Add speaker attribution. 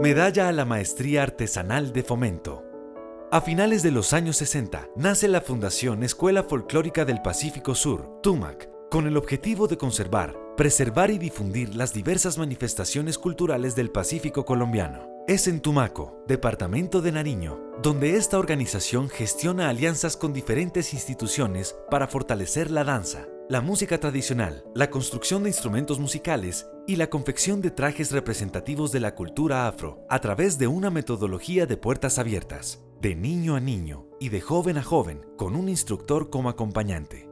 Speaker 1: Medalla a la Maestría Artesanal de Fomento. A finales de los años 60, nace la Fundación Escuela Folclórica del Pacífico Sur, TUMAC, con el objetivo de conservar, preservar y difundir las diversas manifestaciones culturales del Pacífico colombiano. Es en Tumaco, departamento de Nariño, donde esta organización gestiona alianzas con diferentes instituciones para fortalecer la danza, la música tradicional, la construcción de instrumentos musicales y la confección de trajes representativos de la cultura afro a través de una metodología de puertas abiertas, de niño a niño y de joven a joven con un instructor como acompañante.